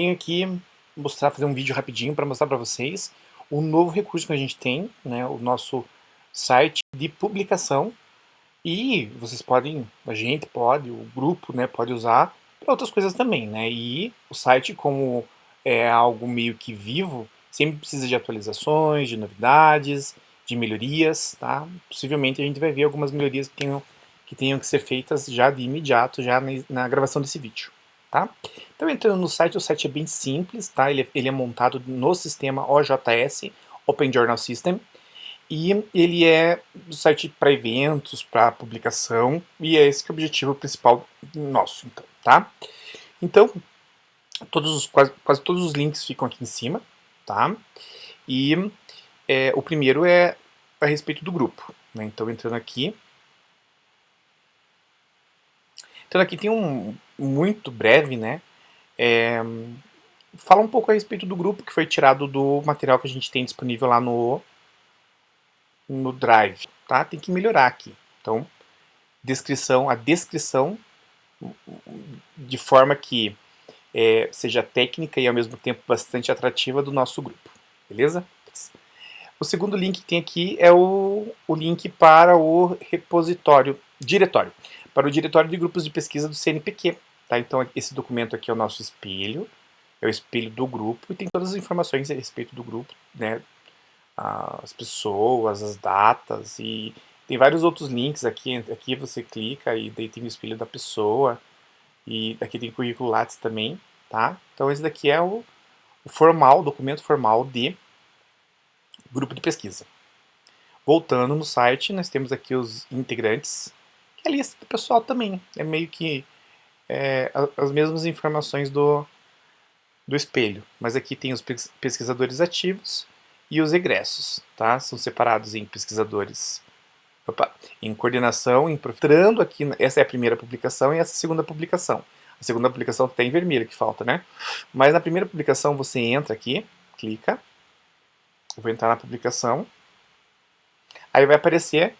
Venho aqui mostrar, fazer um vídeo rapidinho para mostrar para vocês o novo recurso que a gente tem, né, o nosso site de publicação. E vocês podem, a gente pode, o grupo né, pode usar para outras coisas também, né, e o site como é algo meio que vivo, sempre precisa de atualizações, de novidades, de melhorias, tá? Possivelmente a gente vai ver algumas melhorias que tenham que, tenham que ser feitas já de imediato, já na, na gravação desse vídeo, tá? Então entrando no site, o site é bem simples, tá? Ele, ele é montado no sistema OJS, Open Journal System, e ele é um site para eventos, para publicação, e é esse que é o objetivo principal nosso, então, tá? Então, todos os, quase, quase todos os links ficam aqui em cima, tá? E é, o primeiro é a respeito do grupo, né? Então, entrando aqui, então aqui tem um muito breve, né? É, fala um pouco a respeito do grupo que foi tirado do material que a gente tem disponível lá no, no Drive, tá? Tem que melhorar aqui. Então, descrição, a descrição de forma que é, seja técnica e ao mesmo tempo bastante atrativa do nosso grupo, beleza? O segundo link que tem aqui é o, o link para o repositório, diretório para o Diretório de Grupos de Pesquisa do CNPq. Tá? Então esse documento aqui é o nosso espelho, é o espelho do grupo e tem todas as informações a respeito do grupo, né? as pessoas, as datas e tem vários outros links aqui, aqui você clica e daí tem o espelho da pessoa e aqui tem currículo Lattes também, tá? Então esse daqui é o, o formal, o documento formal de grupo de pesquisa. Voltando no site, nós temos aqui os integrantes e a lista do pessoal também. É meio que é, as mesmas informações do, do espelho. Mas aqui tem os pesquisadores ativos e os egressos. Tá? São separados em pesquisadores opa, em coordenação, entrando aqui, essa é a primeira publicação e essa é a segunda publicação. A segunda publicação está em vermelho que falta, né? Mas na primeira publicação você entra aqui, clica, vou entrar na publicação, aí vai aparecer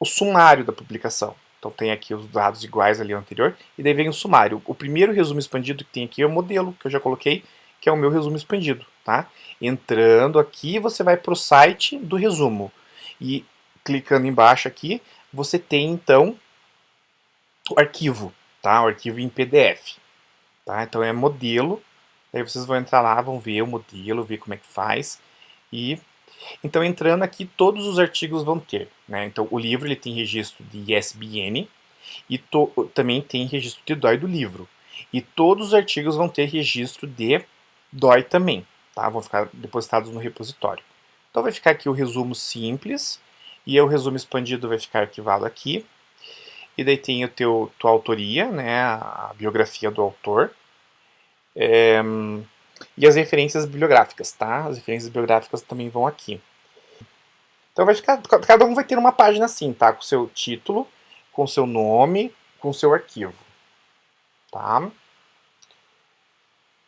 o sumário da publicação. Então tem aqui os dados iguais ali ao anterior, e daí vem o sumário. O primeiro resumo expandido que tem aqui é o modelo, que eu já coloquei, que é o meu resumo expandido. Tá? Entrando aqui, você vai para o site do resumo. E clicando embaixo aqui, você tem então o arquivo, tá? o arquivo em PDF. Tá? Então é modelo, aí vocês vão entrar lá, vão ver o modelo, ver como é que faz, e então, entrando aqui, todos os artigos vão ter. Né? Então, o livro ele tem registro de ISBN e também tem registro de DOI do livro. E todos os artigos vão ter registro de DOI também. Tá? Vão ficar depositados no repositório. Então, vai ficar aqui o resumo simples e o resumo expandido vai ficar arquivado aqui. E daí tem o teu, tua autoria, né, a biografia do autor. É, e as referências bibliográficas, tá? As referências bibliográficas também vão aqui. Então vai ficar, cada um vai ter uma página assim, tá? Com seu título, com seu nome, com seu arquivo, tá?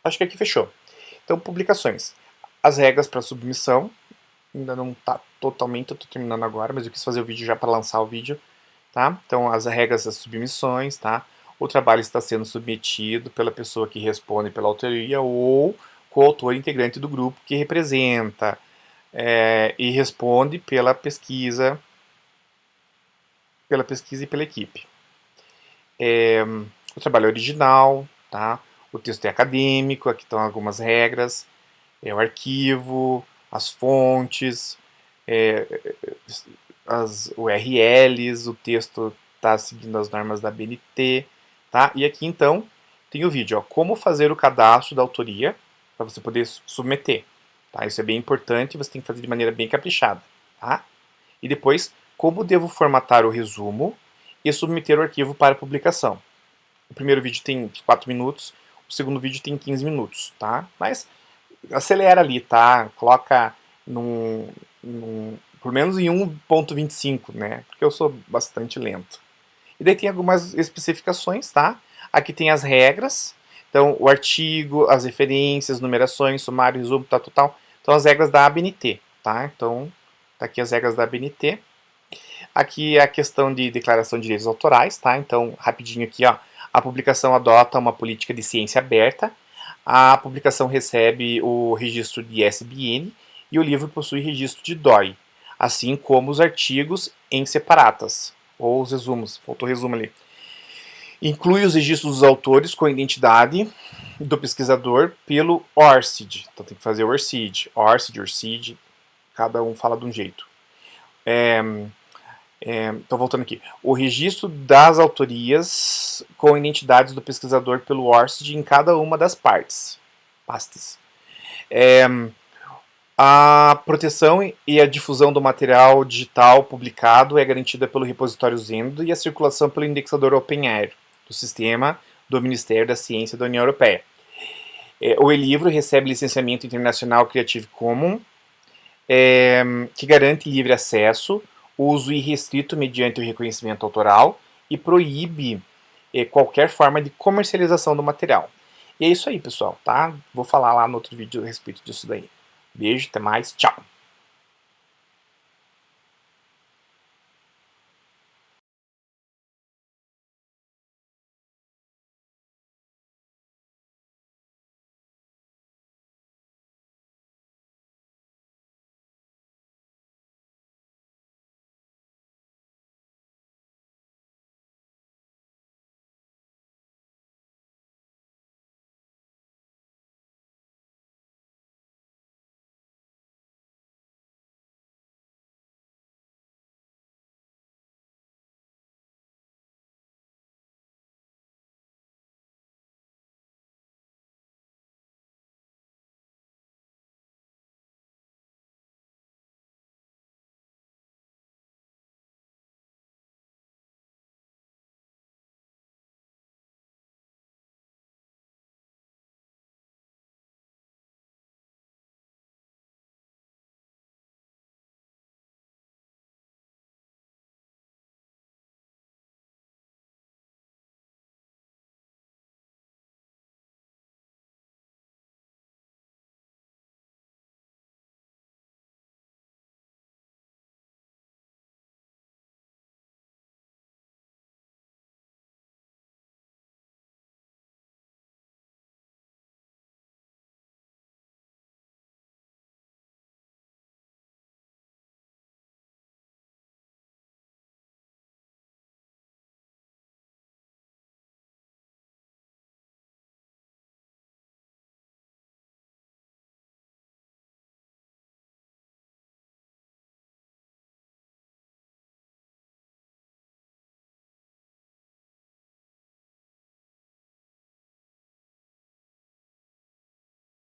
Acho que aqui fechou. Então, publicações. As regras para submissão, ainda não está totalmente, eu tô terminando agora, mas eu quis fazer o vídeo já para lançar o vídeo, tá? Então, as regras das submissões, tá? o trabalho está sendo submetido pela pessoa que responde pela autoria ou coautor integrante do grupo que representa é, e responde pela pesquisa pela pesquisa e pela equipe. É, o trabalho é original, tá? o texto é acadêmico, aqui estão algumas regras, é o arquivo, as fontes, é, as URLs, o texto está seguindo as normas da BNT, Tá? E aqui então tem o vídeo, ó, como fazer o cadastro da autoria para você poder submeter. Tá? Isso é bem importante, você tem que fazer de maneira bem caprichada. Tá? E depois, como devo formatar o resumo e submeter o arquivo para publicação. O primeiro vídeo tem 4 minutos, o segundo vídeo tem 15 minutos, tá? Mas acelera ali, tá? Coloca num, num por menos em 1.25, né? Porque eu sou bastante lento. E daí tem algumas especificações, tá? Aqui tem as regras, então o artigo, as referências, numerações, sumário, resumo, tal, total. Então as regras da ABNT, tá? Então tá aqui as regras da ABNT. Aqui é a questão de declaração de direitos autorais, tá? Então rapidinho aqui, ó. A publicação adota uma política de ciência aberta. a publicação recebe o registro de ISBN e o livro possui registro de DOI, assim como os artigos em separatas, ou os resumos, faltou resumo ali. Inclui os registros dos autores com a identidade do pesquisador pelo ORCID, então tem que fazer ORCID, ORCID, ORCID, cada um fala de um jeito. É, é, então, voltando aqui. O registro das autorias com identidades do pesquisador pelo ORCID em cada uma das partes. Pastes. É, a proteção e a difusão do material digital publicado é garantida pelo repositório Zendo e a circulação pelo indexador OpenAir, do sistema do Ministério da Ciência da União Europeia. É, o e-livro recebe licenciamento internacional Creative Commons, é, que garante livre acesso, uso irrestrito mediante o reconhecimento autoral e proíbe eh, qualquer forma de comercialização do material. E é isso aí, pessoal, tá? Vou falar lá no outro vídeo a respeito disso daí. Beijo, até mais, tchau!